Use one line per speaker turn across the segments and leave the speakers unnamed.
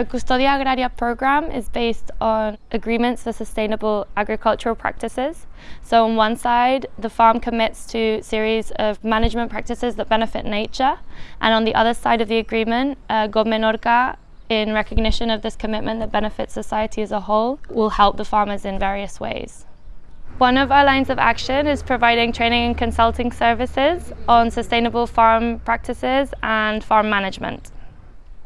The Custodia Agraria program is based on agreements for sustainable agricultural practices. So on one side, the farm commits to a series of management practices that benefit nature, and on the other side of the agreement, uh, GOB Menorca, in recognition of this commitment that benefits society as a whole, will help the farmers in various ways. One of our lines of action is providing training and consulting services on sustainable farm practices and farm management.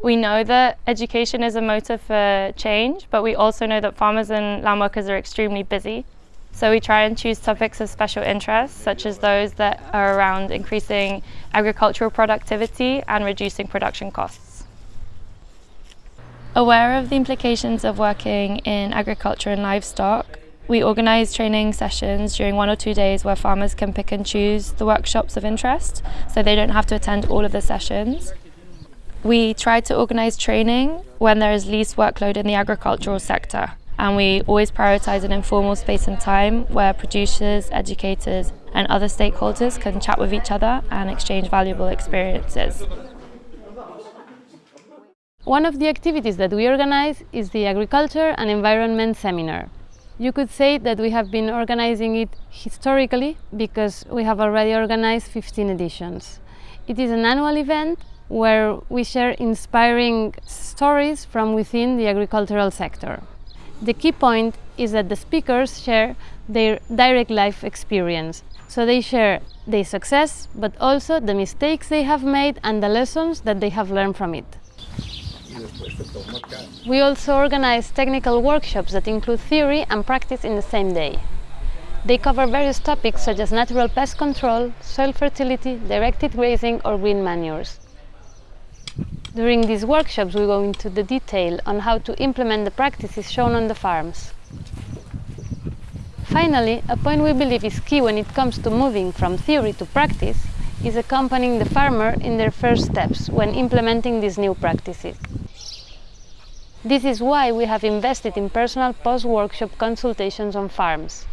We know that education is a motive for change, but we also know that farmers and land workers are extremely busy. So we try and choose topics of special interest, such as those that are around increasing agricultural productivity and reducing production costs. Aware of the implications of working in agriculture and livestock, we organise training sessions during one or two days where farmers can pick and choose the workshops of interest, so they don't have to attend all of the sessions. We try to organise training when there is least workload in the agricultural sector and we always prioritise an informal space and time where producers, educators and other stakeholders can chat with each other and exchange valuable experiences.
One of the activities that we organize is the Agriculture and Environment Seminar. You could say that we have been organizing it historically because we have already organized 15 editions. It is an annual event where we share inspiring stories from within the agricultural sector. The key point is that the speakers share their direct life experience. So they share their success, but also the mistakes they have made and the lessons that they have learned from it. We also organize technical workshops that include theory and practice in the same day. They cover various topics such as natural pest control, soil fertility, directed grazing or green manures. During these workshops, we go into the detail on how to implement the practices shown on the farms. Finally, a point we believe is key when it comes to moving from theory to practice is accompanying the farmer in their first steps when implementing these new practices. This is why we have invested in personal post-workshop consultations on farms.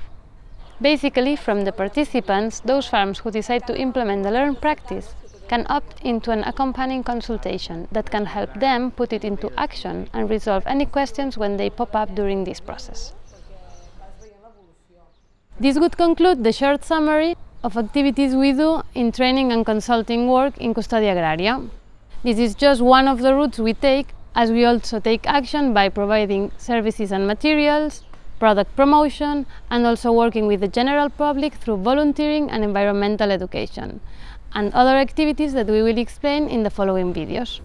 Basically, from the participants, those farms who decide to implement the learned practice can opt into an accompanying consultation that can help them put it into action and resolve any questions when they pop up during this process. This would conclude the short summary of activities we do in training and consulting work in Custodia Agraria. This is just one of the routes we take as we also take action by providing services and materials, product promotion and also working with the general public through volunteering and environmental education and other activities that we will explain in the following videos.